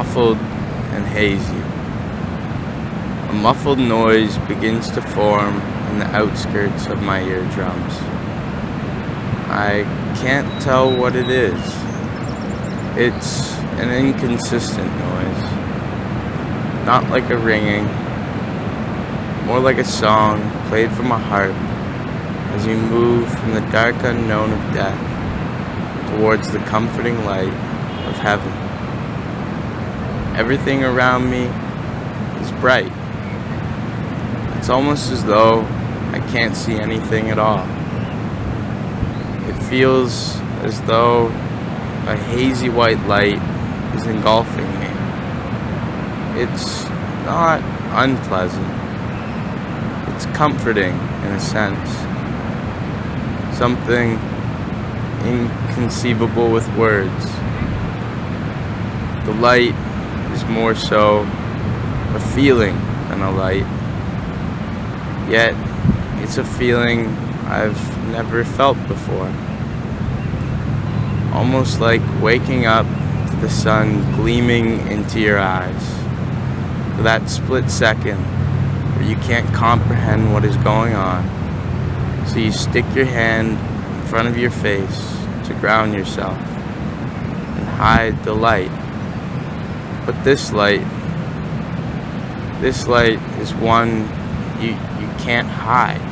muffled and hazy. A muffled noise begins to form in the outskirts of my eardrums. I can't tell what it is. It's an inconsistent noise. Not like a ringing, more like a song played from a harp as you move from the dark unknown of death towards the comforting light of heaven. Everything around me is bright. It's almost as though I can't see anything at all. It feels as though a hazy white light is engulfing me. It's not unpleasant. It's comforting in a sense. Something inconceivable with words. The light more so a feeling than a light. Yet, it's a feeling I've never felt before. Almost like waking up to the sun gleaming into your eyes. For that split second where you can't comprehend what is going on. So you stick your hand in front of your face to ground yourself and hide the light. But this light, this light is one you, you can't hide.